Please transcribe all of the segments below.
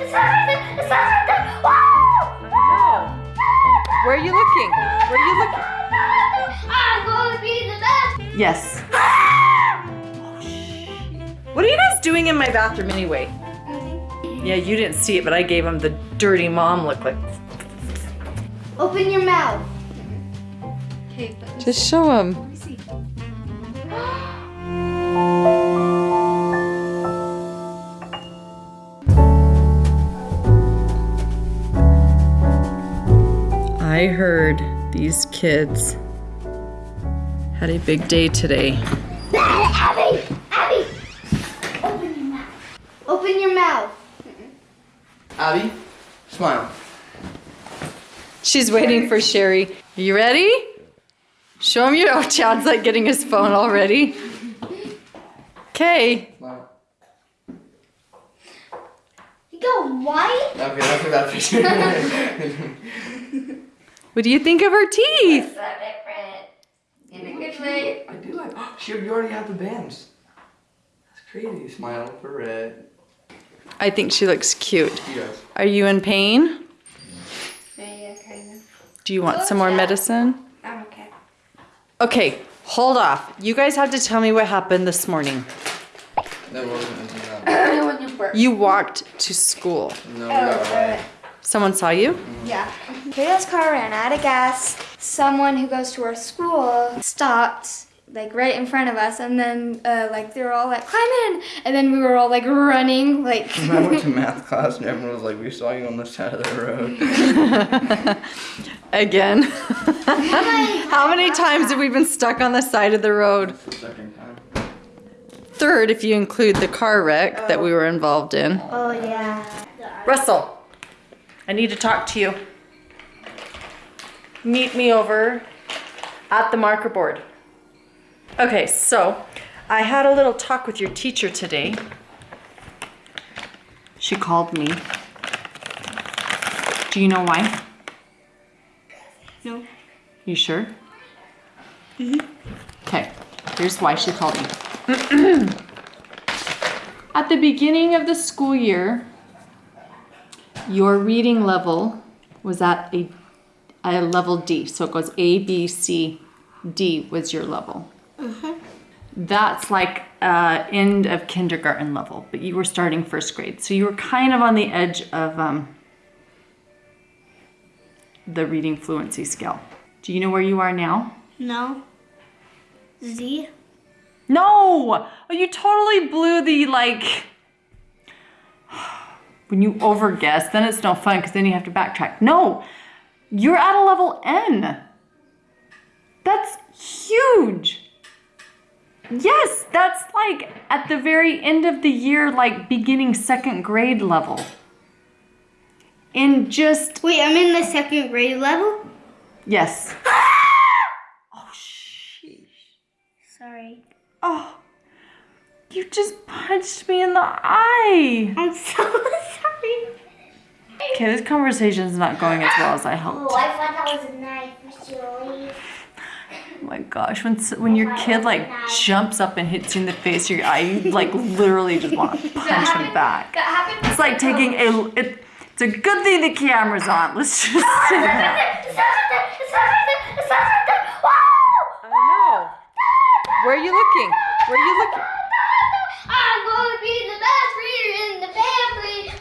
there! It says right there! It says right there! Wow! I. Where are you looking? Where are you looking? I'm gonna be the best! Yes. What are you guys doing in my bathroom anyway? Yeah, you didn't see it, but I gave him the dirty mom look like. Open your mouth. Okay, but Just show him. I heard these kids had a big day today. Abby! Abby! Open your mouth. Open your mouth. Abby, smile. She's waiting for Sherry. You ready? Show him your. Oh, Chad's like getting his phone already. Okay. Smile. You go white? Okay, that's for that picture. What do you think of her teeth? So different. In a good way. I do like. Oh, she, you already have the bands. That's crazy. Smile for red. I think she looks cute. You guys. Are you in pain? Yeah, yeah, kind of. Do you want some more medicine? I'm okay. Okay, hold off. You guys have to tell me what happened this morning. That wasn't anything else. you walked to school. No, we got oh, away. Someone saw you? Yeah. Kayla's car ran out of gas. Someone who goes to our school stopped like right in front of us and then uh, like they were all like climb in and then we were all like running like I went to math class and everyone was like, we saw you on the side of the road. Again. How many times have we been stuck on the side of the road? second time. Third, if you include the car wreck that we were involved in. Oh, yeah. Russell, I need to talk to you. Meet me over at the marker board. Okay, so I had a little talk with your teacher today. She called me. Do you know why? No. You sure? Mm-hmm. Okay, here's why she called me. At the beginning of the school year, your reading level was at a, a level D. So it goes A, B, C, D was your level. That's like uh, end of kindergarten level, but you were starting first grade. So you were kind of on the edge of um, the reading fluency scale. Do you know where you are now? No. Z? No! Oh, you totally blew the like. When you overguess, then it's no fun because then you have to backtrack. No! You're at a level N. That's huge. Yes, that's like at the very end of the year, like beginning second grade level. In just, Wait, I'm in the second grade level? yes. Oh, sheesh. Sorry. Oh, you just punched me in the eye. I'm so sorry. Okay, this conversation's not going as well as I hoped. Oh, I thought that was a knife, Oh my gosh, when when your kid like jumps up and hits you in the face, your eye, you like literally just want to punch him back. It's like taking a. It, it's a good thing the camera's on. Let's just oh, say that. It says right there! It says right there! It says right there! Wow! I know. Where are you looking? Where are you looking? I'm gonna be the best reader in the family!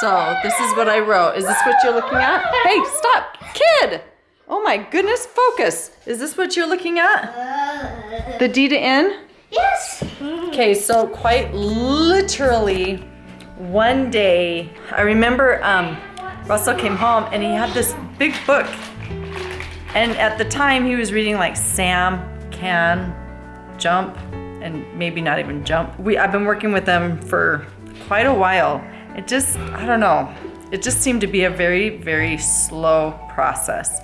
So this is what I wrote. Is this what you're looking at? Hey, stop, kid! Oh my goodness, focus. Is this what you're looking at? The D to N? Yes! Okay, so quite literally one day, I remember um, Russell came home and he had this big book. And at the time, he was reading like Sam Can Jump and maybe not even Jump. We I've been working with them for quite a while. It just, I don't know, it just seemed to be a very, very slow process.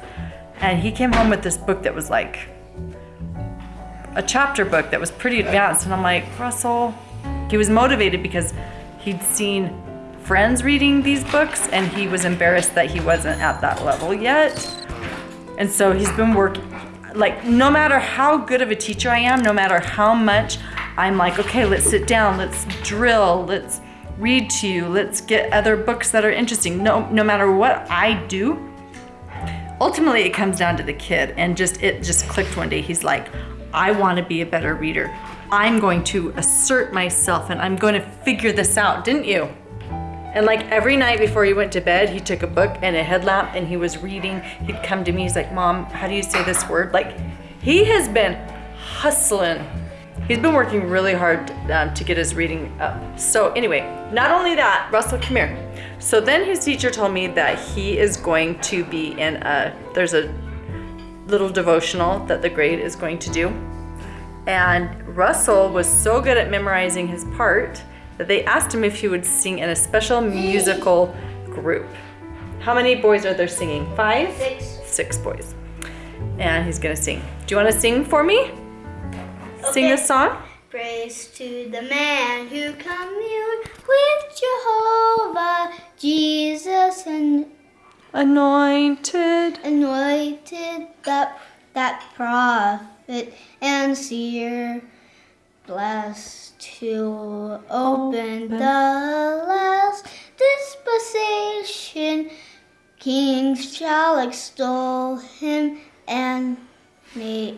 And he came home with this book that was like a chapter book that was pretty advanced and I'm like, Russell, he was motivated because he'd seen friends reading these books and he was embarrassed that he wasn't at that level yet. And so he's been working like no matter how good of a teacher I am, no matter how much I'm like, okay, let's sit down, let's drill, let's read to you. Let's get other books that are interesting. No, no matter what I do, ultimately it comes down to the kid and just it just clicked one day. He's like, I want to be a better reader. I'm going to assert myself and I'm going to figure this out, didn't you? And like every night before he went to bed, he took a book and a headlamp and he was reading. He'd come to me, he's like, Mom, how do you say this word? Like, he has been hustling. He's been working really hard um, to get his reading up. So, anyway, not only that, Russell, come here. So then his teacher told me that he is going to be in a, there's a little devotional that the grade is going to do. And Russell was so good at memorizing his part they asked him if he would sing in a special musical group. How many boys are there singing? Five? Six. Six boys. And he's gonna sing. Do you wanna sing for me? Sing Okay. a song? Praise to the man who communed with Jehovah, Jesus, and Anointed. anointed that that prophet and seer, blessed to open the last dispensation. Kings shall extol him and na-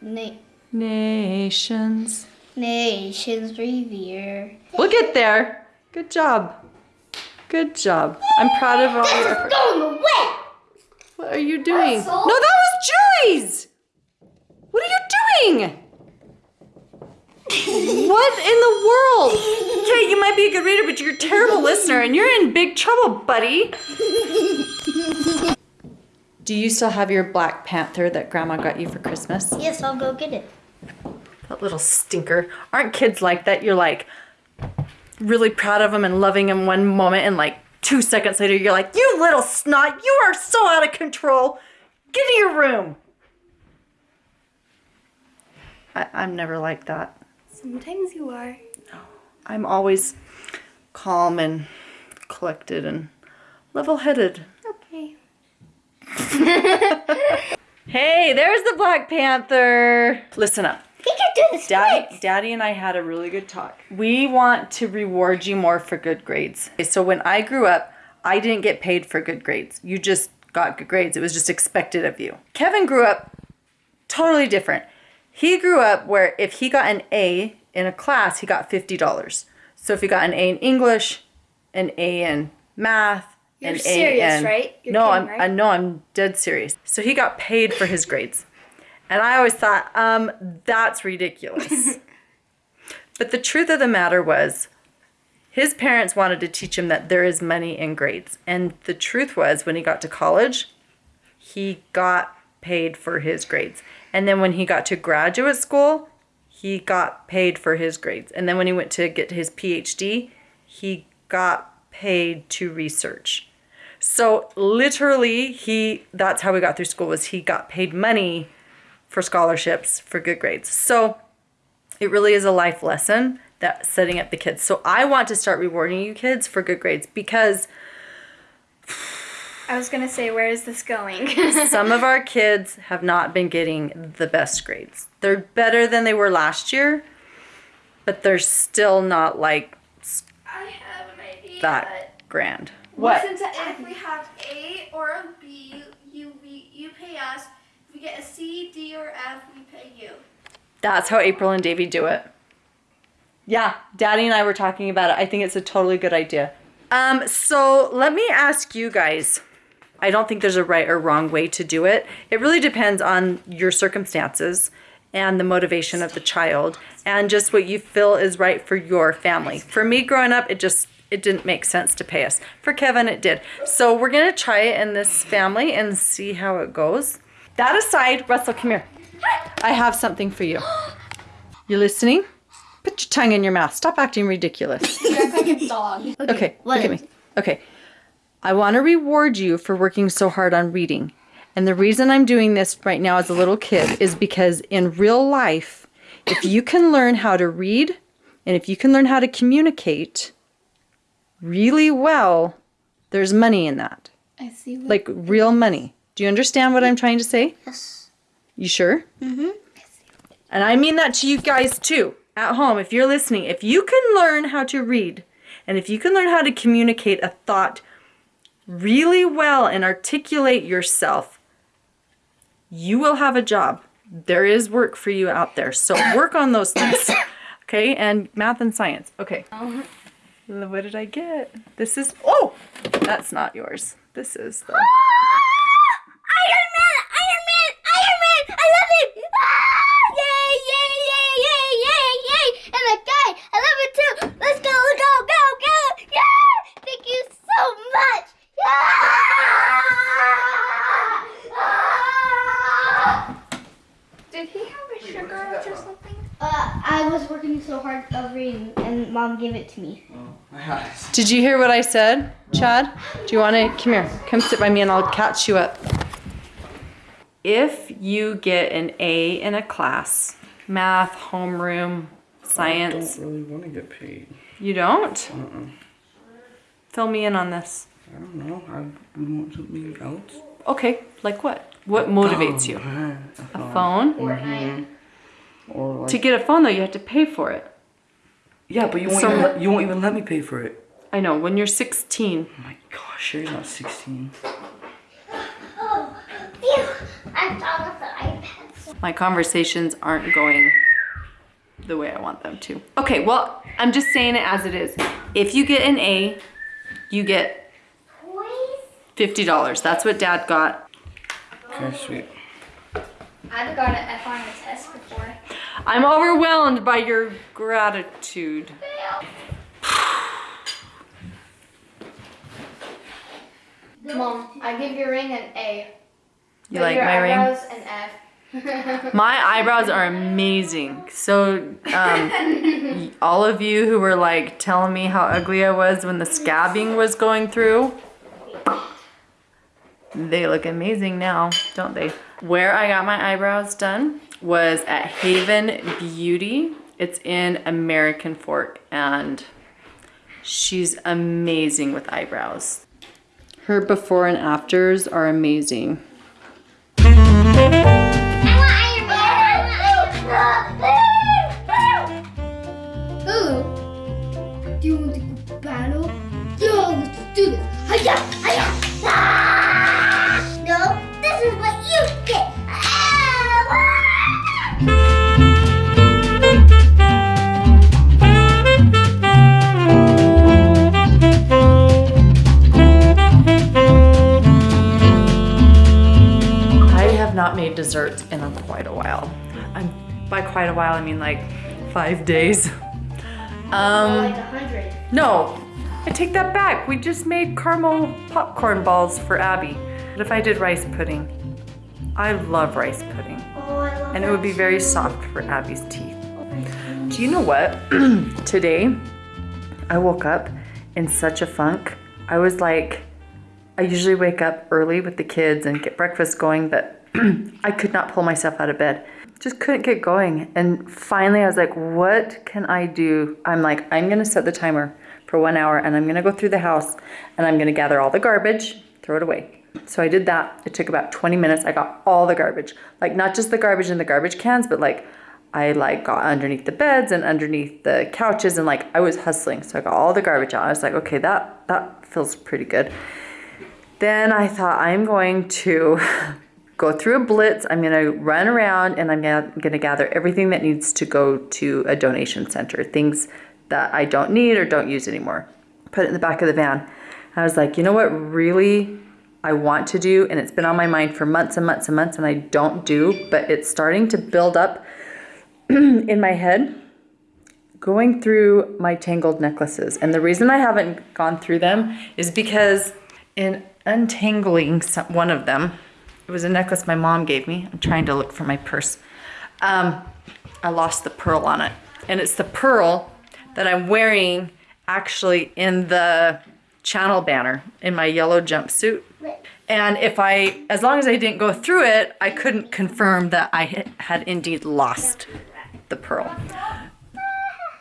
na- Nations. nations revere. We'll get there. Good job. Good job. I'm proud of all your effort. Going away. What are you doing? No, that was Julie's. What are you doing? What in the world? Okay, you might be a good reader, but you're a terrible listener and you're in big trouble, buddy. Do you still have your Black Panther that Grandma got you for Christmas? Yes, I'll go get it. That little stinker. Aren't kids like that? You're like really proud of them and loving them one moment, and like two seconds later, you're like, you little snot, you are so out of control. Get in your room. I, I'm never like that. Sometimes you are. No. I'm always calm and collected and level headed. Okay. Hey, there's the Black Panther. Listen up. He can do this. Daddy, Daddy and I had a really good talk. We want to reward you more for good grades. So when I grew up, I didn't get paid for good grades. You just got good grades. It was just expected of you. Kevin grew up totally different. He grew up where if he got an A in a class, he got $50. So if he got an A in English, an A in math, You're an serious, A in, right? You're no, kidding, I'm right? I know I'm dead serious. So he got paid for his grades. And I always thought, um, that's ridiculous. but the truth of the matter was, his parents wanted to teach him that there is money in grades. And the truth was, when he got to college, he got paid for his grades. And then when he got to graduate school, he got paid for his grades. And then when he went to get his PhD, he got paid to research. So literally he that's how we got through school was he got paid money for scholarships for good grades. So it really is a life lesson that setting up the kids. So I want to start rewarding you kids for good grades because I was gonna say, where is this going? some of our kids have not been getting the best grades. They're better than they were last year, but they're still not like I have an idea. that grand. What? Listen to if we have A or a B, you we, you pay us. If we get a C, D, or F, we pay you. That's how April and Davy do it. Yeah, Daddy and I were talking about it. I think it's a totally good idea. Um, so let me ask you guys. I don't think there's a right or wrong way to do it. It really depends on your circumstances and the motivation of the child and just what you feel is right for your family. For me growing up, it just it didn't make sense to pay us. For Kevin, it did. So we're gonna try it in this family and see how it goes. That aside, Russell, come here. I have something for you. You listening? Put your tongue in your mouth. Stop acting ridiculous. You act like a dog. Okay, what look at me. Okay. I want to reward you for working so hard on reading. And the reason I'm doing this right now as a little kid is because in real life, if you can learn how to read and if you can learn how to communicate really well, there's money in that. I see. Like real money. Do you understand what I'm trying to say? Yes. You sure? Mm-hmm. And I mean that to you guys too, at home, if you're listening. If you can learn how to read, And if you can learn how to communicate a thought really well and articulate yourself, you will have a job. There is work for you out there. So work on those things. Okay, and math and science. Okay. Uh-huh. What did I get? This is, oh, that's not yours. This is the, Iron Man! Iron Man! Iron Man! I love it! Ah! Yay! Yay! Yay! Yay! Yay! Yay! And the guy! I love it too! Let's go! Go! Go! Go! Yeah! Thank you so much! Yeah! Did he have a sugar rush or something? Uh, I was working so hard of reading, and mom gave it to me. Oh, my eyes. did you hear what I said, Chad? Do you want to, come here, come sit by me and I'll catch you up. If you get an A in a class, math, homeroom, science, I don't really want to get paid. you don't? Uh-uh. Fill me in on this. I don't know. I would want something else. Okay, like what? What motivates you? Uh, A phone? Mhm. Or like, To get a phone though, you have to pay for it. yeah, but you won't, So- even let, you won't even let me pay for it. I know, when you're 16. Oh my gosh, Sherry's not 16. Oh, phew! I'm done with the iPad. my conversations aren't going the way I want them to. Okay, well, I'm just saying it as it is. If you get an A, you get $50. That's what dad got. Okay, sweet. I'd have got an F on a test before. I'm overwhelmed by your gratitude. Mom, I give your ring an A. You but like my ring? eyebrows an F. My eyebrows are amazing. So, um, all of you who were like telling me how ugly I was when the scabbing was going through, they look amazing now, don't they? Where I got my eyebrows done was at Haven Beauty. It's in American Fork, and she's amazing with eyebrows. Her before and afters are amazing. Desserts in a quite a while. I'm, by quite a while, I mean like five days. Um, like a hundred. no, I take that back. We just made caramel popcorn balls for Abby. What if I did rice pudding? I love rice pudding. Oh, I love And it would be very too. soft for Abby's teeth. Do you know what? Today, I woke up in such a funk. I was like, I usually wake up early with the kids and get breakfast going, but I could not pull myself out of bed. Just couldn't get going. And finally, I was like, what can I do? I'm like, I'm gonna set the timer for one hour and I'm gonna go through the house and I'm gonna gather all the garbage, throw it away. So I did that. It took about 20 minutes. I got all the garbage. Like not just the garbage in the garbage cans, but like I like got underneath the beds and underneath the couches and like I was hustling. So I got all the garbage out. I was like, okay, that that feels pretty good. Then I thought I'm going to go through a blitz. I'm going to run around and I'm going to gather everything that needs to go to a donation center, things that I don't need or don't use anymore. Put it in the back of the van. I was like, you know what really I want to do and it's been on my mind for months and months and months and I don't do, but it's starting to build up in my head going through my tangled necklaces. And the reason I haven't gone through them is because in untangling some, one of them, it was a necklace my mom gave me. I'm trying to look for my purse. Um, I lost the pearl on it. And it's the pearl that I'm wearing actually in the channel banner in my yellow jumpsuit. And if I, as long as I didn't go through it, I couldn't confirm that I had- indeed lost the pearl.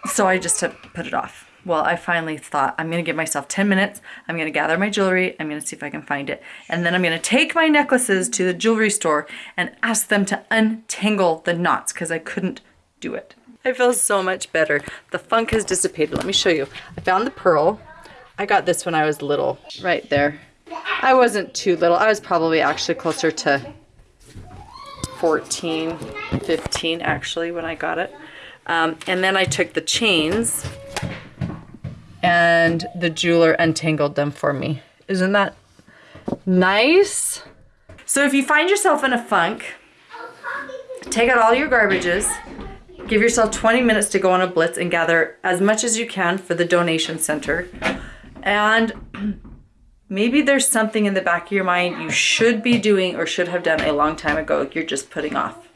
So I just put it off. Well, I finally thought I'm gonna give myself 10 minutes. I'm gonna gather my jewelry. I'm gonna see if I can find it. And then I'm gonna take my necklaces to the jewelry store and ask them to untangle the knots because I couldn't do it. I feel so much better. The funk has dissipated. Let me show you. I found the pearl. I got this when I was little, right there. I wasn't too little. I was probably actually closer to 14, 15 actually when I got it. Um, and then I took the chains and the jeweler untangled them for me. Isn't that nice? So if you find yourself in a funk, take out all your garbages, give yourself 20 minutes to go on a blitz and gather as much as you can for the donation center. And maybe there's something in the back of your mind you should be doing or should have done a long time ago you're just putting off.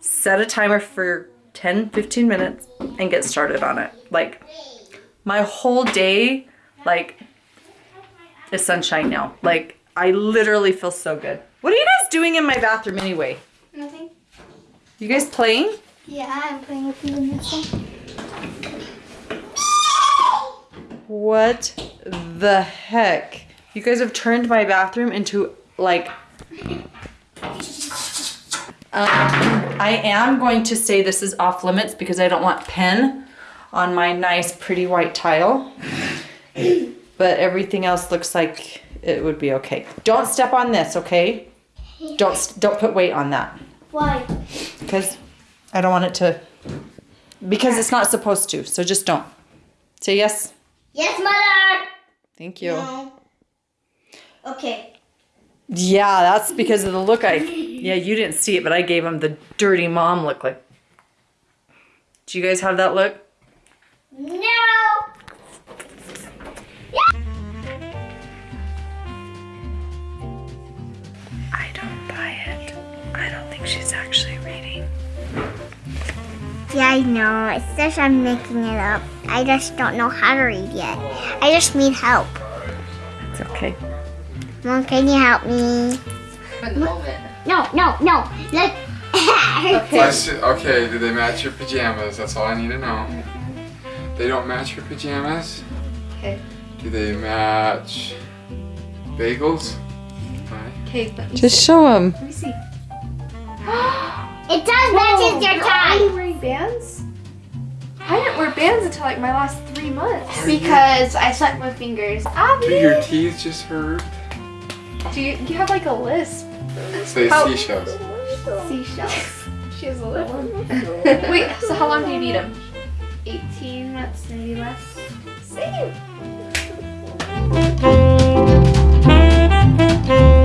Set a timer for 10, 15 minutes and get started on it. Like my whole day, like is sunshine now. Like I literally feel so good. What are you guys doing in my bathroom anyway? Nothing. You guys playing? Yeah, I'm playing with you in this one. What the heck? You guys have turned my bathroom into like. Um, I am going to say this is off limits because I don't want pen on my nice, pretty white tile. But everything else looks like it would be okay. Don't step on this, okay? Don't don't put weight on that Why? because I don't want it to. Because it's not supposed to. So just don't. Say yes. Yes, mother. Thank you. No. Okay. Yeah, that's because of the look I. Yeah, you didn't see it, but I gave him the dirty mom look. Like, do you guys have that look? She's actually reading. Yeah, I know. It's just I'm making it up. I just don't know how to read yet. I just need help. It's okay. Mom, can you help me? For the moment. No, no, no. Let. Okay. okay, do they match your pajamas? That's all I need to know. They don't match your pajamas? Okay. Do they match bagels? Okay, let me Just show him. Let me see. It does matches your tie. Are you wearing bands? I didn't wear bands until like my last three months. Because I suck my fingers. Ah, do your teeth just hurt? Do you, you have like a lisp? Say How- seashells. Seashells. She has a lisp. Wait, so how long do you need them? 18 minutes, maybe less. See you!